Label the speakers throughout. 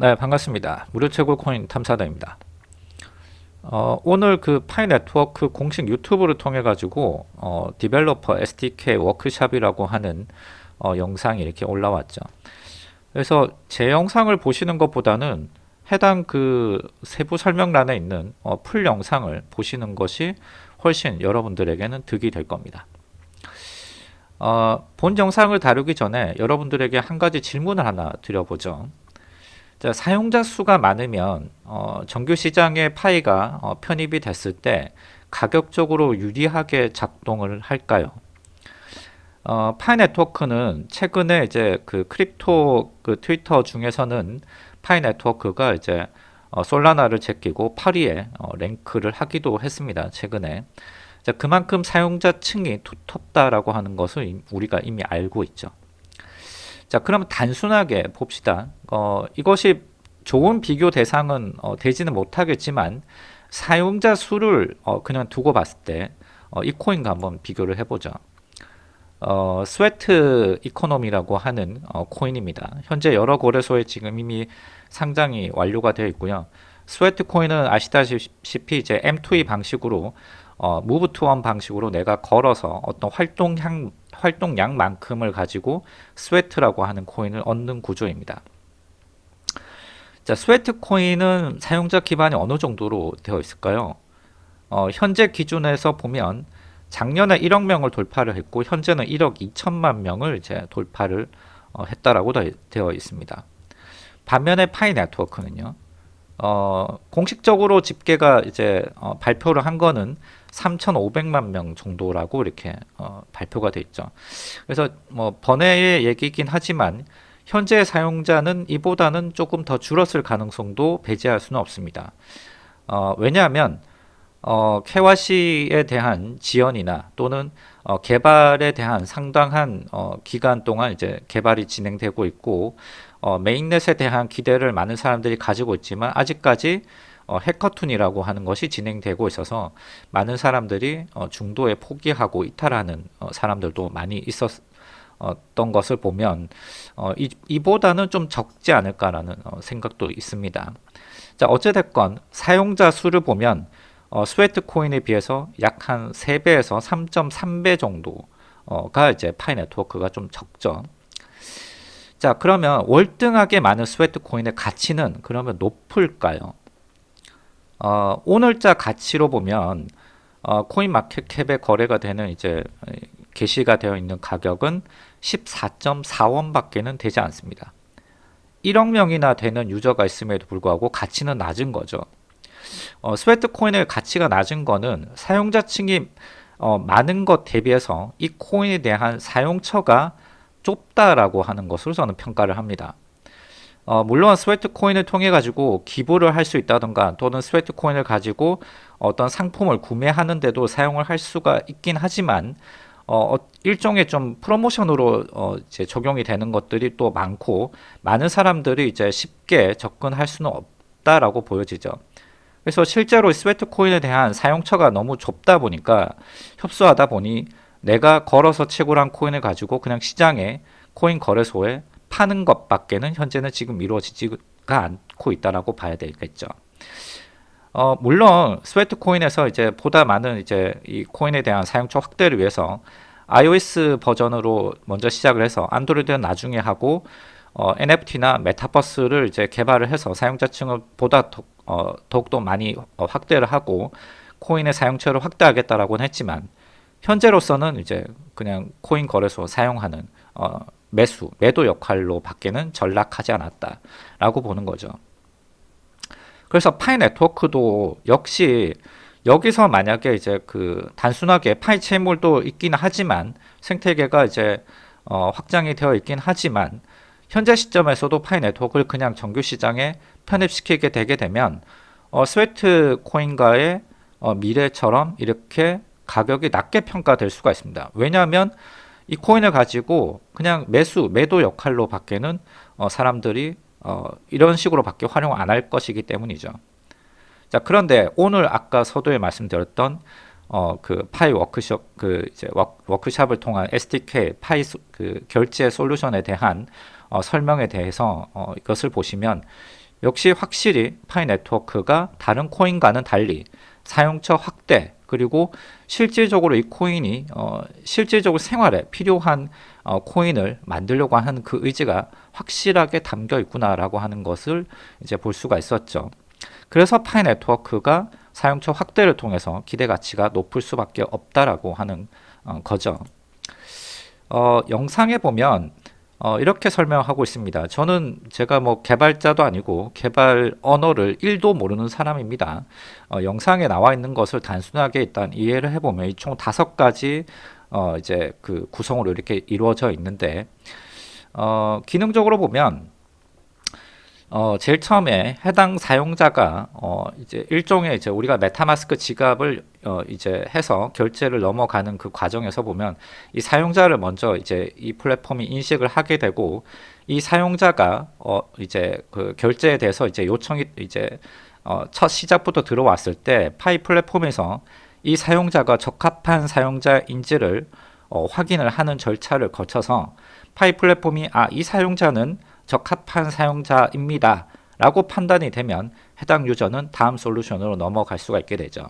Speaker 1: 네 반갑습니다. 무료 채굴 코인 탐사다입니다. 어, 오늘 그 Pi Network 공식 유튜브를 통해 가지고 어, 디벨로퍼 SDK 워크샵이라고 하는 어, 영상이 이렇게 올라왔죠. 그래서 제 영상을 보시는 것보다는 해당 그 세부 설명란에 있는 어, full 영상을 보시는 것이 훨씬 여러분들에게는 득이 될 겁니다. 어, 본 영상을 다루기 전에 여러분들에게 한 가지 질문을 하나 드려보죠 자, 사용자 수가 많으면 어, 정규 시장의 Pi가 어, 편입이 됐을 때 가격적으로 유리하게 작동을 할까요? 어, Pi Network는 최근에 이제 그 crypto 그 트위터 중에서는 Pi Network가 이제 어, Solana를 제끼고 8위에 어, 랭크를 하기도 했습니다. 최근에. 자, 그만큼 사용자층이 두텁다라고 하는 것을 우리가 이미 알고 있죠. 자 그러면 단순하게 봅시다. 어, 이것이 좋은 비교 대상은 어, 되지는 못하겠지만 사용자 수를 어, 그냥 두고 봤을 때이 어, 코인과 한번 비교를 해보죠. 어, Sweat Economy라고 하는 어, 코인입니다. 현재 여러 거래소에 지금 이미 상장이 완료가 되어 있고요. Sweat 코인은 아시다시피 이제 M2E 방식으로 어, move to earn 방식으로 내가 걸어서 어떤 활동량 활동량만큼을 가지고 Sweat라고 하는 코인을 얻는 구조입니다. 자, Sweat 코인은 사용자 기반이 어느 정도로 되어 있을까요? 어, 현재 기준에서 보면 작년에 1억 명을 돌파를 했고 현재는 1억 2천만 명을 이제 돌파를 어, 했다라고 되어 있습니다. 반면에 Pi Network는요. 어, 공식적으로 집계가 이제 어, 발표를 한 거는 3,500만 명 정도라고 이렇게 어, 발표가 돼 있죠. 그래서 뭐 번외의 얘기긴 하지만 현재 사용자는 이보다는 조금 더 줄었을 가능성도 배제할 수는 없습니다. 어, 왜냐하면 어, 케와시에 대한 지연이나 또는 어, 개발에 대한 상당한 어, 기간 동안 이제 개발이 진행되고 있고 어, 메인넷에 대한 기대를 많은 사람들이 가지고 있지만 아직까지 어, 해커툰이라고 하는 것이 진행되고 있어서 많은 사람들이 어, 중도에 포기하고 이탈하는 어, 사람들도 많이 있었던 것을 보면 어, 이, 이보다는 좀 적지 않을까라는 어, 생각도 있습니다. 자 어찌됐건 사용자 수를 보면 어, Sweat 코인에 비해서 약 한 3배에서 3.3배 정도가 이제 Pi Network가 좀 적죠. 자 그러면 월등하게 많은 Sweat 코인의 가치는 그러면 높을까요? 어, 오늘자 가치로 보면 어, CoinMarketCap에 거래가 되는 이제 게시가 되어 있는 가격은 14.4원 밖에는 되지 않습니다. 1억 명이나 되는 유저가 있음에도 불구하고 가치는 낮은 거죠. 어, Sweatcoin의 가치가 낮은 거는 사용자층이 어, 많은 것 대비해서 이 코인에 대한 사용처가 좁다라고 하는 것으로 저는 평가를 합니다. 어, 물론 Sweatcoin을 통해 가지고 기부를 할 수 있다던가 또는 Sweatcoin을 가지고 어떤 상품을 구매하는데도 사용을 할 수가 있긴 하지만 어, 어 일종의 좀 프로모션으로 어, 이제 적용이 되는 것들이 또 많고 많은 사람들이 이제 쉽게 접근할 수는 없다라고 보여지죠. 그래서 실제로 Sweatcoin에 대한 사용처가 너무 좁다 보니까 협소하다 보니 내가 걸어서 채굴한 코인을 가지고 그냥 시장에 코인 거래소에 파는 것밖에는 현재는 지금 이루어지지가 않고 있다라고 봐야 되겠죠. 어, 물론 Sweatcoin에서 이제 보다 많은 이제 이 코인에 대한 사용처 확대를 위해서 iOS 버전으로 먼저 시작을 해서 안드로이드는 나중에 하고 어, NFT나 메타버스를 이제 개발을 해서 사용자층을 보다 더, 어, 더욱더 많이 어, 확대를 하고 코인의 사용처를 확대하겠다라고는 했지만 현재로서는 이제 그냥 코인 거래소 사용하는 어, 매수, 매도 역할로 밖에는 전락하지 않았다 라고 보는 거죠. 그래서 파이 네트워크도 역시 여기서 만약에 이제 그 단순하게 파이 채물도 있긴 하지만 생태계가 이제 어 확장이 되어 있긴 하지만 현재 시점에서도 파이 네트워크를 그냥 정규 시장에 편입시키게 되게 되면 어 Sweatcoin과의 어 미래처럼 이렇게 가격이 낮게 평가될 수가 있습니다. 왜냐하면 이 코인을 가지고 그냥 매수, 매도 역할로 밖에는 어, 사람들이 어, 이런 식으로 밖에 활용 안 할 것이기 때문이죠. 자 그런데 오늘 아까 서두에 말씀드렸던 어, 그 Pi 워크숍 그 이제 워크샵을 통한 SDK Pi 그 결제 솔루션에 대한 어, 설명에 대해서 어, 이것을 보시면 역시 확실히 파이 네트워크가 다른 코인과는 달리 사용처 확대 그리고 실질적으로 이 코인이 어, 실질적으로 생활에 필요한 어, 코인을 만들려고 하는 그 의지가 확실하게 담겨 있구나라고 하는 것을 이제 볼 수가 있었죠. 그래서 파이 네트워크가 사용처 확대를 통해서 기대 가치가 높을 수밖에 없다라고 하는 어, 거죠. 어, 영상에 보면 어, 이렇게 설명하고 있습니다. 저는 제가 뭐 개발자도 아니고 개발 언어를 1도 모르는 사람입니다. 어, 영상에 나와 있는 것을 단순하게 일단 이해를 해보면 총 다섯 가지 어, 이제 그 구성으로 이렇게 이루어져 있는데 어, 기능적으로 보면 어, 제일 처음에 해당 사용자가 어, 이제 일종의 이제 우리가 메타마스크 지갑을 어, 이제 해서 결제를 넘어가는 그 과정에서 보면 이 사용자를 먼저 이제 이 플랫폼이 인식을 하게 되고 이 사용자가 어, 이제 그 결제에 대해서 이제 요청이 이제 어, 첫 시작부터 들어왔을 때 파이 플랫폼에서 이 사용자가 적합한 사용자인지를 어, 확인을 하는 절차를 거쳐서 파이 플랫폼이 아 이 사용자는 적합한 사용자입니다. 라고 판단이 되면 해당 유저는 다음 솔루션으로 넘어갈 수가 있게 되죠.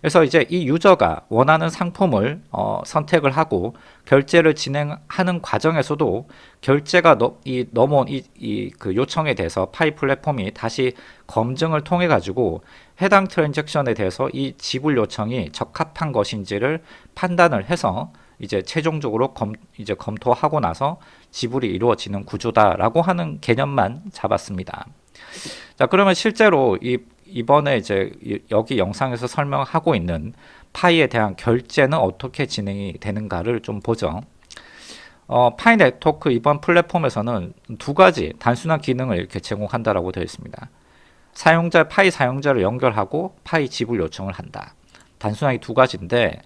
Speaker 1: 그래서 이제 이 유저가 원하는 상품을 어, 선택을 하고 결제를 진행하는 과정에서도 결제가 너, 이, 넘어온 이, 이, 그 요청에 대해서 파이 플랫폼이 다시 검증을 통해 가지고 해당 트랜잭션에 대해서 이 지불 요청이 적합한 것인지를 판단을 해서 이제 최종적으로 검, 이제 검토하고 나서 지불이 이루어지는 구조다라고 하는 개념만 잡았습니다. 자, 그러면 실제로 이 이번에 이제 여기 영상에서 설명하고 있는 파이에 대한 결제는 어떻게 진행이 되는가를 좀 보죠. 어, 파이 네트워크 이번 플랫폼에서는 두 가지 단순한 기능을 이렇게 제공한다라고 되어 있습니다. 사용자 파이 사용자를 연결하고 파이 지불 요청을 한다. 단순하게 두 가지인데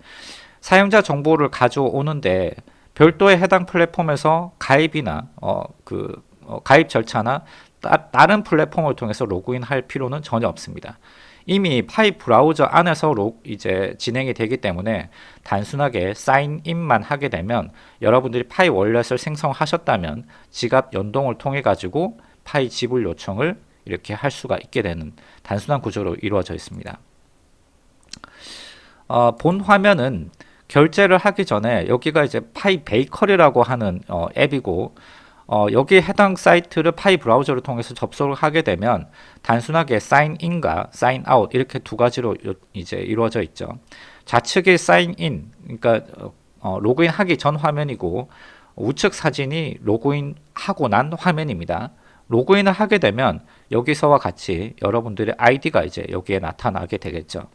Speaker 1: 사용자 정보를 가져오는데 별도의 해당 플랫폼에서 가입이나 어, 그 어, 가입 절차나 따, 다른 플랫폼을 통해서 로그인 할 필요는 전혀 없습니다. 이미 Pi 브라우저 안에서 로, 이제 진행이 되기 때문에 단순하게 sign in만 하게 되면 여러분들이 Pi wallet을 생성하셨다면 지갑 연동을 통해 가지고 Pi 지불 요청을 이렇게 할 수가 있게 되는 단순한 구조로 이루어져 있습니다. 어, 본 화면은 결제를 하기 전에 여기가 이제 Pi 베이커리라고 하는 어, 앱이고 어, 여기에 해당 사이트를 Pi 브라우저를 통해서 접속을 하게 되면 단순하게 sign in과 sign out 이렇게 두 가지로 이제 이루어져 있죠. 좌측이 sign in 그러니까 어, 로그인 하기 전 화면이고 우측 사진이 로그인 하고 난 화면입니다. 로그인을 하게 되면 여기서와 같이 여러분들의 아이디가 이제 여기에 나타나게 되겠죠.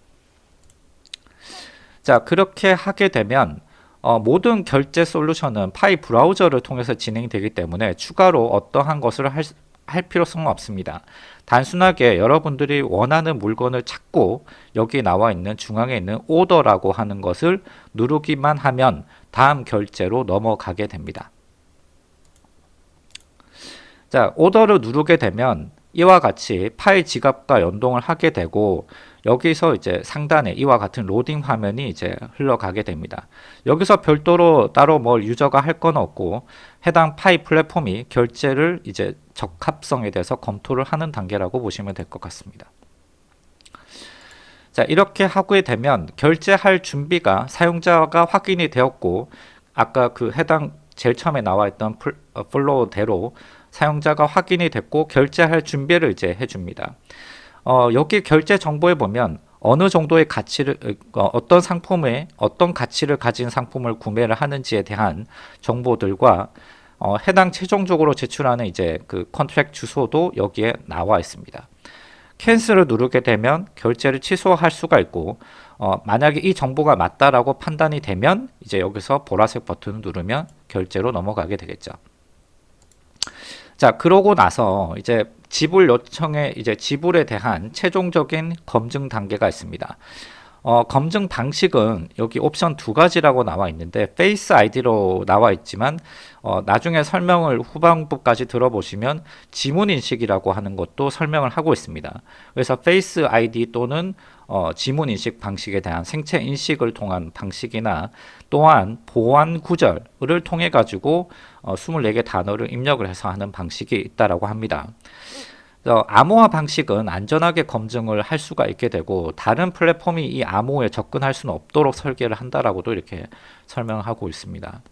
Speaker 1: 자 그렇게 하게 되면 어, 모든 결제 솔루션은 파이 브라우저를 통해서 진행이 되기 때문에 추가로 어떠한 것을 할, 할 필요성은 없습니다. 단순하게 여러분들이 원하는 물건을 찾고 여기 나와 있는 중앙에 있는 오더라고 하는 것을 누르기만 하면 다음 결제로 넘어가게 됩니다. 자, 오더를 누르게 되면 이와 같이 파일 지갑과 연동을 하게 되고 여기서 이제 상단에 이와 같은 로딩 화면이 이제 흘러가게 됩니다. 여기서 별도로 따로 뭘 유저가 할 건 없고 해당 Pi 플랫폼이 결제를 이제 적합성에 대해서 검토를 하는 단계라고 보시면 될 것 같습니다. 자 이렇게 하게 되면 결제할 준비가 사용자가 확인이 되었고 아까 그 해당 제일 처음에 나와 있던 어, flow대로 사용자가 확인이 됐고 결제할 준비를 이제 해줍니다. 어, 여기 결제 정보에 보면 어느 정도의 가치를 어, 어떤 상품에 어떤 가치를 가진 상품을 구매를 하는지에 대한 정보들과 어, 해당 최종적으로 제출하는 이제 그 contract 주소도 여기에 나와 있습니다. cancel을 누르게 되면 결제를 취소할 수가 있고 어, 만약에 이 정보가 맞다라고 판단이 되면 이제 여기서 보라색 버튼을 누르면 결제로 넘어가게 되겠죠. 자 그러고 나서 이제 지불 요청에 이제 지불에 대한 최종적인 검증 단계가 있습니다. 어, 검증 방식은 여기 옵션 두 가지라고 나와 있는데 Face ID로 나와 있지만 어, 나중에 설명을 후반부까지 들어보시면 지문 인식이라고 하는 것도 설명을 하고 있습니다. 그래서 Face ID 또는 어, 지문 인식 방식에 대한 생체 인식을 통한 방식이나 또한 보안 구절을 통해 가지고 어, 24개 단어를 입력을 해서 하는 방식이 있다라고 합니다. 어, 암호화 방식은 안전하게 검증을 할 수가 있게 되고 다른 플랫폼이 이 암호에 접근할 수는 없도록 설계를 한다라고도 이렇게 설명하고 있습니다.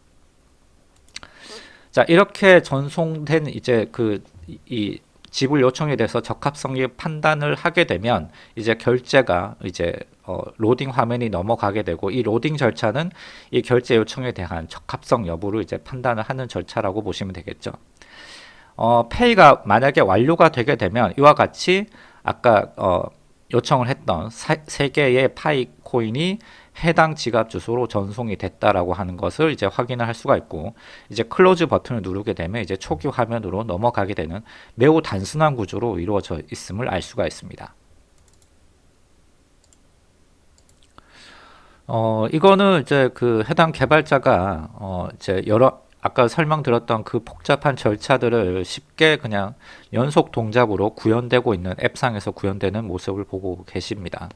Speaker 1: 자 이렇게 전송된 이제 그 이 지불 요청에 대해서 적합성의 판단을 하게 되면 이제 결제가 이제 어, 로딩 화면이 넘어가게 되고 이 로딩 절차는 이 결제 요청에 대한 적합성 여부를 이제 판단을 하는 절차라고 보시면 되겠죠. 어, pay가 만약에 완료가 되게 되면 이와 같이 아까 어, 요청을 했던 세 개의 Pi 코인이 해당 지갑 주소로 전송이 됐다라고 하는 것을 이제 확인을 할 수가 있고 이제 close 버튼을 누르게 되면 이제 초기 화면으로 넘어가게 되는 매우 단순한 구조로 이루어져 있음을 알 수가 있습니다. 어 이거는 이제 그 해당 개발자가 어 이제 여러 아까 설명드렸던 그 복잡한 절차들을 쉽게 그냥 연속 동작으로 구현되고 있는 앱상에서 구현되는 모습을 보고 계십니다.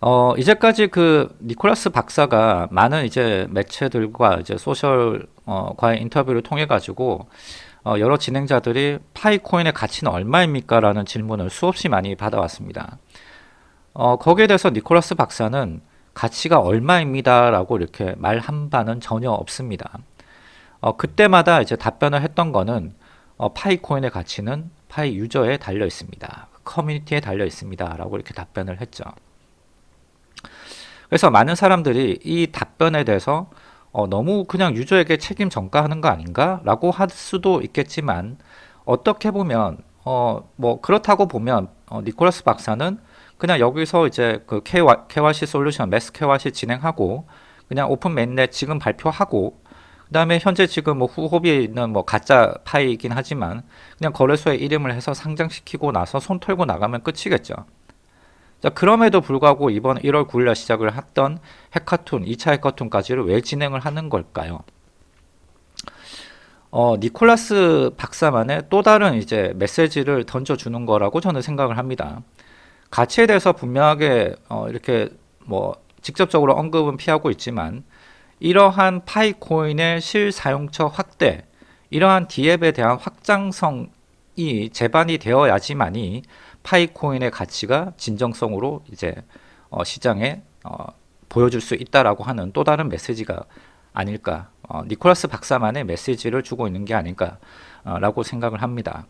Speaker 1: 어, 이제까지 그 니콜라스 박사가 많은 이제 매체들과 이제 소셜 어, 과의 인터뷰를 통해 가지고 어, 여러 진행자들이 Pi 코인의 가치는 얼마입니까? 라는 질문을 수없이 많이 받아왔습니다. 어, 거기에 대해서 니콜라스 박사는 가치가 얼마입니다. 라고 이렇게 말 한 바는 전혀 없습니다. 어, 그때마다 이제 답변을 했던 거는 어, 파이코인의 가치는 파이 유저에 달려 있습니다. 커뮤니티에 달려 있습니다. 라고 이렇게 답변을 했죠. 그래서 많은 사람들이 이 답변에 대해서 어, 너무 그냥 유저에게 책임 전가하는 거 아닌가? 라고 할 수도 있겠지만 어떻게 보면 어, 뭐 그렇다고 보면 어, 니콜라스 박사는 그냥 여기서 이제 그 KYC 솔루션, mass KYC 진행하고 그냥 open mainnet 지금 발표하고 그 다음에 현재 지금 뭐 Huobi에 있는 뭐 가짜 Pi이긴 하지만 그냥 거래소에 이름을 해서 상장시키고 나서 손 털고 나가면 끝이겠죠. 자, 그럼에도 불구하고 이번 1월 9일날 시작을 했던 해커톤, 2차 해커톤까지를 왜 진행을 하는 걸까요? 어, 니콜라스 박사만의 또 다른 이제 메시지를 던져주는 거라고 저는 생각을 합니다. 가치에 대해서 분명하게 어, 이렇게 뭐 직접적으로 언급은 피하고 있지만 이러한 파이코인의 실사용처 확대, 이러한 디앱에 대한 확장성이 제반이 되어야지만이 파이코인의 가치가 진정성으로 이제 어, 시장에 어, 보여줄 수 있다라고 하는 또 다른 메시지가 아닐까 어, 니콜라스 박사만의 메시지를 주고 있는 게 아닐까라고 생각을 합니다.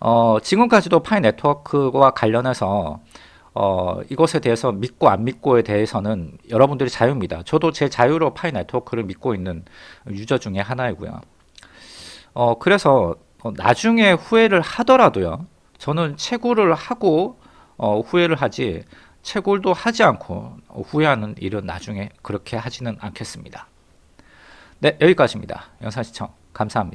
Speaker 1: 어, 지금까지도 파이 네트워크와 관련해서 어, 이것에 대해서 믿고 안 믿고에 대해서는 여러분들이 자유입니다. 저도 제 자유로 파이 네트워크를 믿고 있는 유저 중에 하나이고요. 어, 그래서 나중에 후회를 하더라도요. 저는 채굴을 하고 어, 후회를 하지 채굴도 하지 않고 후회하는 일은 나중에 그렇게 하지는 않겠습니다. 네 여기까지입니다. 영상 시청 감사합니다.